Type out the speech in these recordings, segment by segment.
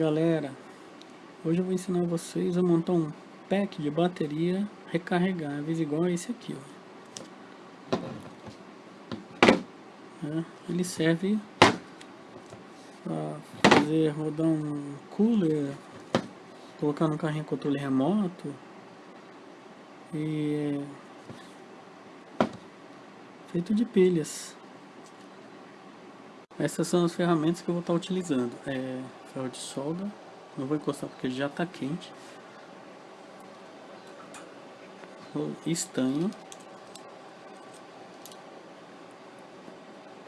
galera, hoje eu vou ensinar vocês a montar um pack de bateria recarregáveis igual a esse aqui ó. É, ele serve para fazer rodar um cooler, colocar no carrinho controle remoto e é feito de pilhas. Essas são as ferramentas que eu vou estar utilizando. É ferro de solda, não vou encostar porque já está quente. O estanho.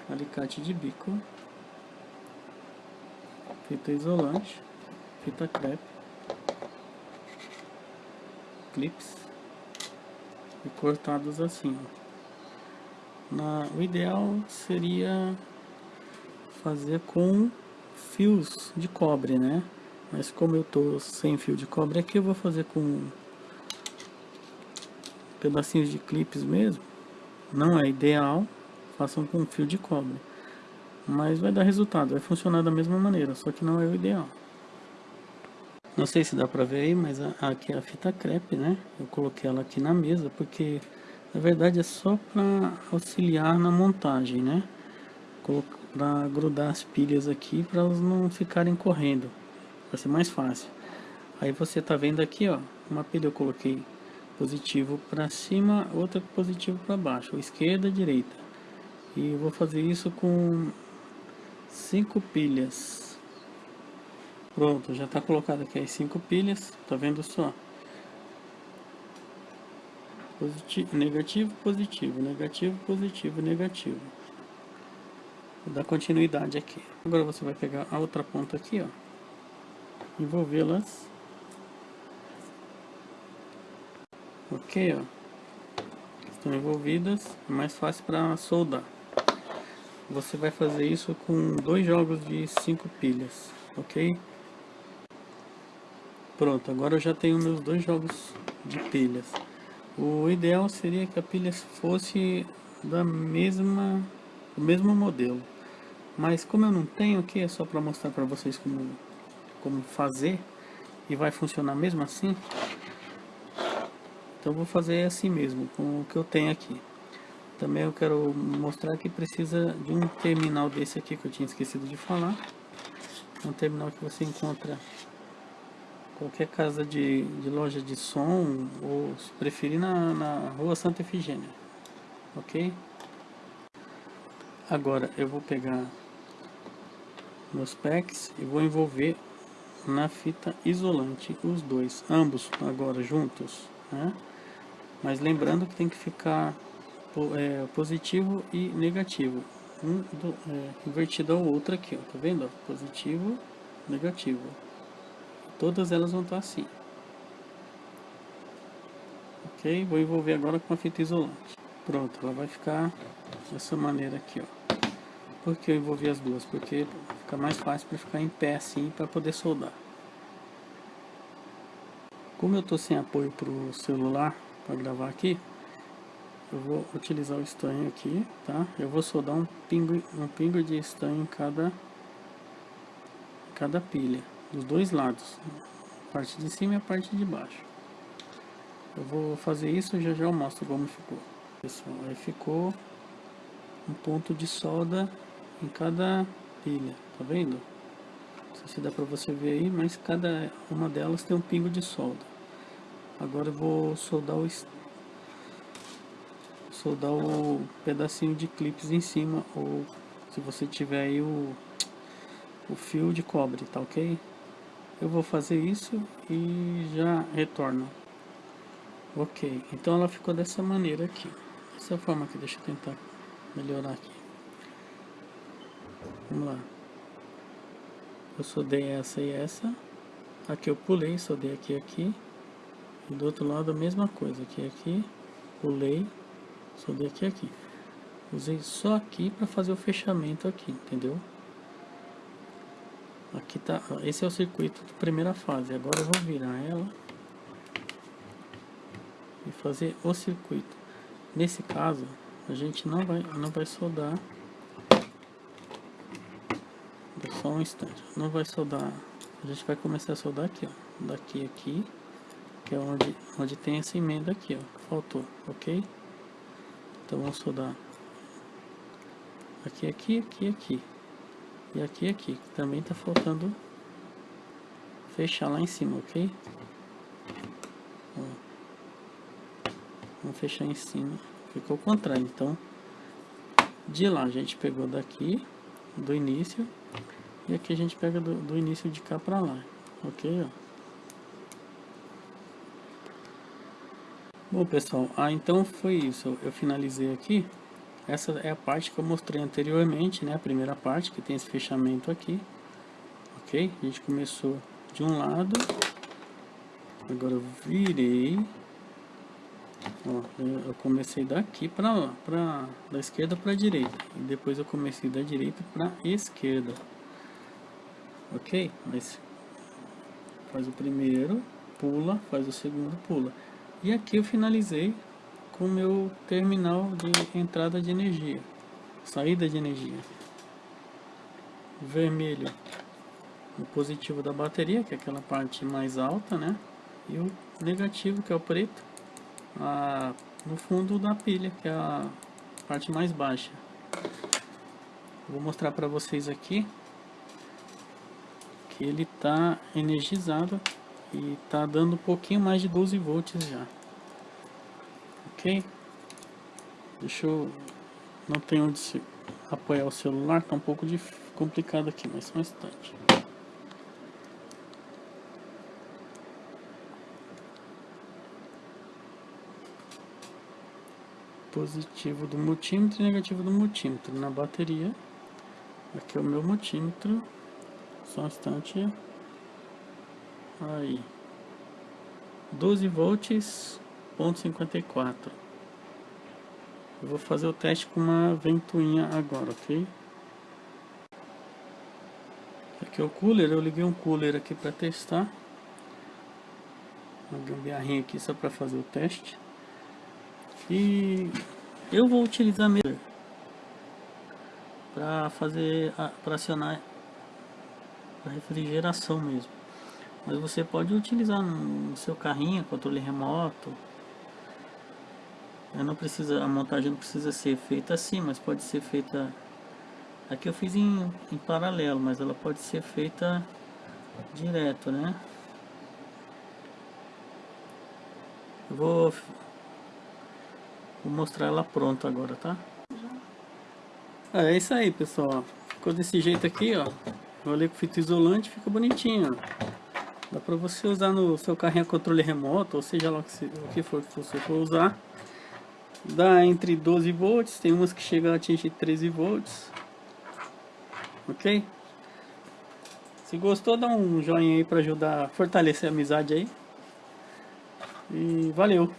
Alicate de bico. Fita isolante. Fita crepe. Clips. E cortados assim. Na, o ideal seria fazer com fios de cobre, né? Mas como eu tô sem fio de cobre aqui, eu vou fazer com pedacinhos de clipes mesmo. Não é ideal, façam com fio de cobre. Mas vai dar resultado, vai funcionar da mesma maneira, só que não é o ideal. Não sei se dá pra ver aí, mas aqui é a fita crepe, né? Eu coloquei ela aqui na mesa, porque na verdade é só para auxiliar na montagem, né? Para grudar as pilhas aqui para elas não ficarem correndo. Vai ser mais fácil. Aí você tá vendo aqui ó uma pilha eu coloquei positivo para cima outra positivo para baixo esquerda direita. E vou fazer isso com cinco pilhas. Pronto já está colocado aqui as cinco pilhas tá vendo só? Positivo negativo positivo negativo positivo negativo Vou dar continuidade aqui. Agora você vai pegar a outra ponta aqui, ó. Envolvê-las. Ok, ó. Estão envolvidas. É mais fácil para soldar. Você vai fazer isso com dois jogos de cinco pilhas, ok? Pronto, agora eu já tenho meus dois jogos de pilhas. O ideal seria que a pilha fosse da mesma, do mesmo modelo. Mas como eu não tenho aqui, é só para mostrar para vocês como, como fazer. E vai funcionar mesmo assim. Então vou fazer assim mesmo, com o que eu tenho aqui. Também eu quero mostrar que precisa de um terminal desse aqui que eu tinha esquecido de falar. Um terminal que você encontra qualquer casa de, de loja de som ou se preferir na, na rua Santa Efigênia. Ok? Agora eu vou pegar meus packs e vou envolver na fita isolante os dois, ambos agora juntos, né? Mas lembrando que tem que ficar é, positivo e negativo, um do, é, invertido ao outro aqui, ó, tá vendo? Positivo, negativo. Todas elas vão estar assim. Ok? Vou envolver agora com a fita isolante. Pronto, ela vai ficar dessa maneira aqui, ó. Por que eu envolvi as duas? Porque Fica mais fácil para ficar em pé assim para poder soldar. Como eu estou sem apoio para o celular para gravar aqui, eu vou utilizar o estanho aqui, tá? Eu vou soldar um pingo, um pingo de estanho em cada, cada pilha, dos dois lados, parte de cima e a parte de baixo. Eu vou fazer isso e já já eu mostro como ficou. Pessoal, aí ficou um ponto de solda em cada pilha, tá vendo? Não sei se dá pra você ver aí, mas cada uma delas tem um pingo de solda. Agora eu vou soldar o soldar o pedacinho de clips em cima ou se você tiver aí o, o fio de cobre, tá ok? Eu vou fazer isso e já retorno. Ok, então ela ficou dessa maneira aqui. Dessa forma aqui, deixa eu tentar melhorar aqui. Vamos lá. Eu soldei essa e essa. Aqui eu pulei, soldei aqui aqui. E do outro lado a mesma coisa. Aqui aqui. Pulei. Soldei aqui aqui. Usei só aqui para fazer o fechamento aqui, entendeu? Aqui tá, esse é o circuito de primeira fase. Agora eu vou virar ela e fazer o circuito. Nesse caso, a gente não vai, não vai soldar só um instante. Não vai soldar A gente vai começar a soldar aqui, ó. Daqui aqui, que é onde, onde tem essa emenda aqui, ó. Faltou, ok? Então vamos soldar aqui, aqui, aqui, aqui. E aqui, aqui. Também tá faltando fechar lá em cima, ok? Vamos fechar em cima. Ficou o contrário, então de lá a gente pegou daqui do início e aqui a gente pega do, do início de cá para lá ok ó. bom pessoal ah então foi isso. Eu finalizei aqui. Essa é a parte que eu mostrei anteriormente né? A primeira parte que tem esse fechamento aqui ok? A gente começou de um lado. Agora eu virei Ó, eu comecei daqui para lá, para da esquerda para direita e depois eu comecei da direita para esquerda. OK? Mas faz o primeiro, pula, faz o segundo, pula. E aqui eu finalizei com o meu terminal de entrada de energia, saída de energia. Vermelho, o positivo da bateria, que é aquela parte mais alta, né? E o negativo, que é o preto, a, no fundo da pilha, que é a parte mais baixa. Vou mostrar para vocês aqui que ele está energizado e está dando um pouquinho mais de 12 volts já. Ok? Deixa eu... Não tem onde apoiar o celular, tá um pouco de... complicado aqui, mas só um instante. Positivo do multímetro e negativo do multímetro na bateria. Aqui é o meu multímetro. Só um instante. Aí. 12 volts, ponto 54. Eu vou fazer o teste com uma ventoinha agora, ok? Aqui é o cooler, eu liguei um cooler aqui para testar. Uma gambiarrinha aqui só para fazer o teste. E eu vou utilizar mesmo para fazer para acionar a refrigeração mesmo. Mas você pode utilizar no seu carrinho, controle remoto. Eu não precisa, a montagem não precisa ser feita assim, mas pode ser feita. Aqui eu fiz em, em paralelo, mas ela pode ser feita direto, né? Eu vou Vou mostrar ela pronta agora, tá? É, é isso aí, pessoal. Ficou desse jeito aqui, ó. Rolei com fita isolante, fica bonitinho, ó. Dá pra você usar no seu carrinho a controle remoto, ou seja lá o que for que você for usar. Dá entre 12 volts, tem umas que chegam a atingir 13 volts. Ok? Se gostou, dá um joinha aí pra ajudar a fortalecer a amizade aí. E valeu!